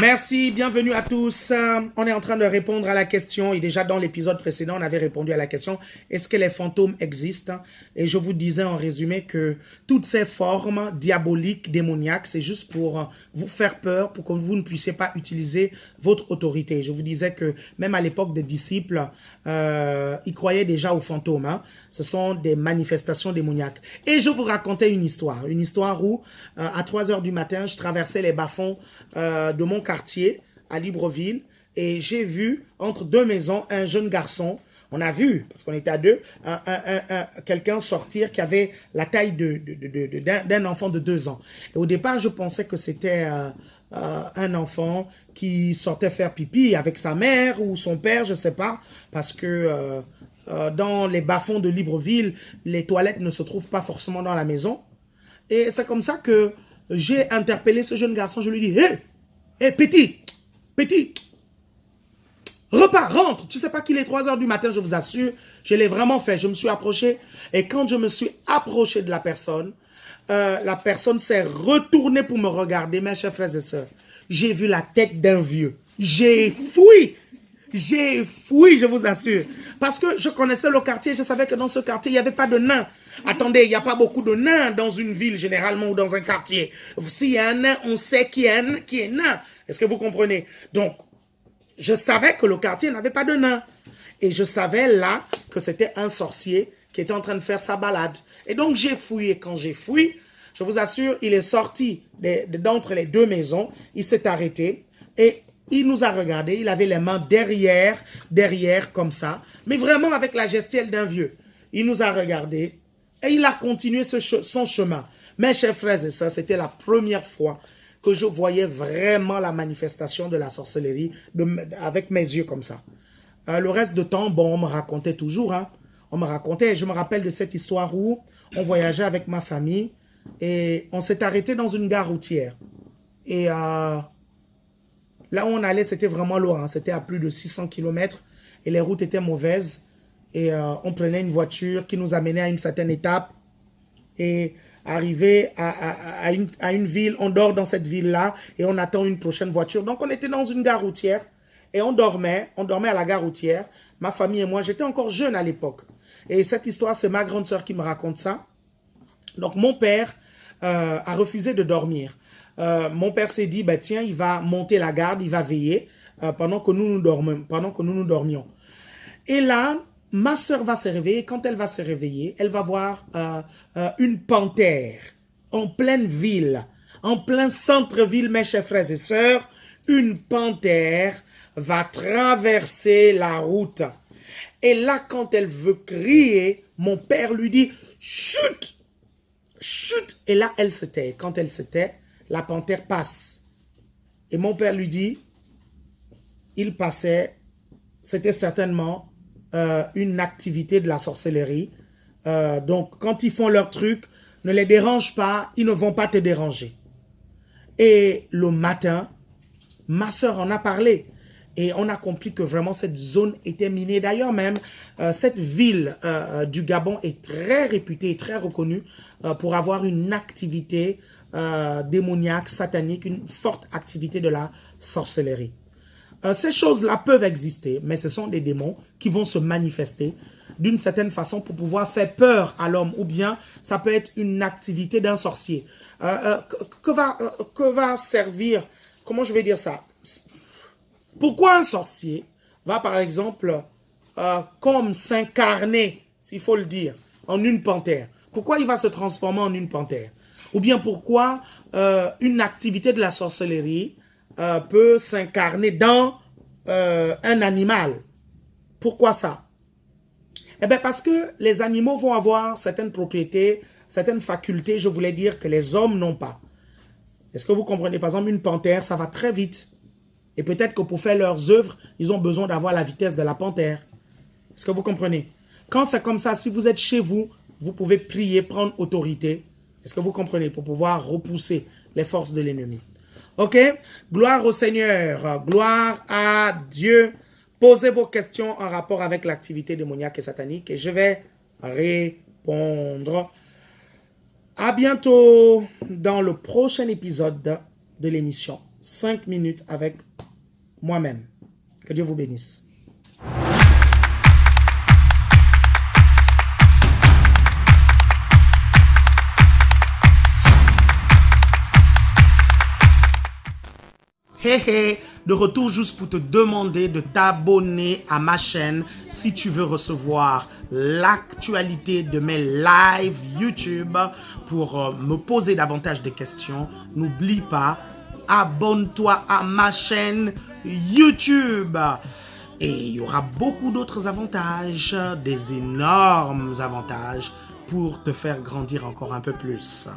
merci, bienvenue à tous. Euh, on est en train de répondre à la question, et déjà dans l'épisode précédent, on avait répondu à la question, est-ce que les fantômes existent? Et je vous disais en résumé que toutes ces formes diaboliques, démoniaques, c'est juste pour euh, vous faire peur, pour que vous ne puissiez pas utiliser votre autorité. Je vous disais que même à l'époque des disciples, euh, ils croyaient déjà aux fantômes. Hein. Ce sont des manifestations démoniaques. Et je vous racontais une histoire, une histoire où, à 3 heures du matin, je traversais les bas-fonds de mon quartier à Libreville et j'ai vu entre deux maisons un jeune garçon. On a vu, parce qu'on était à deux, quelqu'un sortir qui avait la taille d'un enfant de deux ans. Et au départ, je pensais que c'était euh, euh, un enfant qui sortait faire pipi avec sa mère ou son père, je sais pas, parce que dans les bas-fonds de Libreville, les toilettes ne se trouvent pas forcément dans la maison. Et c'est comme ça que j'ai interpellé ce jeune garçon, je lui dis, hé, hé, petit, petit, repars, rentre. Tu sais pas qu'il est 3 heures du matin, je vous assure. Je l'ai vraiment fait. Je me suis approché. Et quand je me suis approché de la personne, euh, la personne s'est retournée pour me regarder, mes chers frères et sœurs. J'ai vu la tête d'un vieux. J'ai fui. J'ai fui, je vous assure. Parce que je connaissais le quartier, je savais que dans ce quartier, il n'y avait pas de nains. Attendez, il n'y a pas beaucoup de nains dans une ville, généralement, ou dans un quartier. S'il y a un nain, on sait qui est, un, qui est nain. Est-ce que vous comprenez? Donc, je savais que le quartier n'avait pas de nains. Et je savais là que c'était un sorcier qui était en train de faire sa balade. Et donc, j'ai fouillé. Quand j'ai fouillé, je vous assure, il est sorti d'entre les deux maisons. Il s'est arrêté. Et il nous a regardé. Il avait les mains derrière, derrière, comme ça. Mais vraiment avec la gestuelle d'un vieux. Il nous a regardé. Et il a continué son chemin. Mes chers frères et sœurs, c'était la première fois que je voyais vraiment la manifestation de la sorcellerie avec mes yeux comme ça. Euh, le reste de temps, bon, on me racontait toujours. Hein. on me racontait, je me rappelle de cette histoire où on voyageait avec ma famille et on s'est arrêté dans une gare routière. Et euh, là où on allait, c'était vraiment loin. Hein. C'était à plus de 600 km et les routes étaient mauvaises et euh, on prenait une voiture qui nous amenait à une certaine étape et arrivé à, une, à, une, ville, on dort dans cette ville-là et on attend une prochaine voiture. Donc on était dans une gare routière et on dormait, on dormait à la gare routière, ma famille et moi, j'étais encore jeune à l'époque. Et cette histoire, c'est ma grande sœur qui me raconte ça. Donc mon père euh, a refusé de dormir. Euh, mon père s'est dit, bah, tiens, il va monter la garde, il va veiller pendant, que nous nous dormions, pendant que nous nous dormions. Et là, ma soeur va se réveiller. Quand elle va se réveiller, elle va voir euh, euh, une panthère en pleine ville, en plein centre-ville, mes chers frères et sœurs. Une panthère va traverser la route. Et là, quand elle veut crier, mon père lui dit « Chut !»« Chut !» Et là, elle se tait. Quand elle se tait, la panthère passe. Et mon père lui dit, il passait, c'était certainement euh, une activité de la sorcellerie. Euh, donc, quand ils font leur truc, ne les dérange pas, ils ne vont pas te déranger. Et le matin, ma soeur en a parlé. Et on a compris que vraiment cette zone était minée. D'ailleurs même, euh, cette ville du Gabon est très réputée et très reconnue pour avoir une activité démoniaque, satanique, une forte activité de la sorcellerie. Euh, ces choses-là peuvent exister, mais ce sont des démons qui vont se manifester d'une certaine façon pour pouvoir faire peur à l'homme. Ou bien, ça peut être une activité d'un sorcier. Euh, euh, que, va, que va servir, comment je vais dire ça? Pourquoi un sorcier va, par exemple, comme s'incarner, s'il faut le dire, en une panthère? Pourquoi il va se transformer en une panthère? Ou bien pourquoi une activité de la sorcellerie euh, peut s'incarner dans euh, un animal. Pourquoi ça? Eh bien parce que les animaux vont avoir certaines propriétés, certaines facultés, je voulais dire, que les hommes n'ont pas. Est-ce que vous comprenez? Par exemple, une panthère, ça va très vite. Et peut-être que pour faire leurs œuvres, ils ont besoin d'avoir la vitesse de la panthère. Est-ce que vous comprenez? Quand c'est comme ça, si vous êtes chez vous, vous pouvez prier, prendre autorité. Est-ce que vous comprenez? Pour pouvoir repousser les forces de l'ennemi. Ok? Gloire au Seigneur. Gloire à Dieu. Posez vos questions en rapport avec l'activité démoniaque et satanique et je vais répondre. À bientôt dans le prochain épisode de l'émission. 5 minutes avec moi-même. Que Dieu vous bénisse. De retour juste pour te demander de t'abonner à ma chaîne si tu veux recevoir l'actualité de mes lives YouTube pour euh, me poser davantage de questions. N'oublie pas, abonne-toi à ma chaîne YouTube. Et il y aura beaucoup d'autres avantages, des énormes avantages pour te faire grandir encore un peu plus.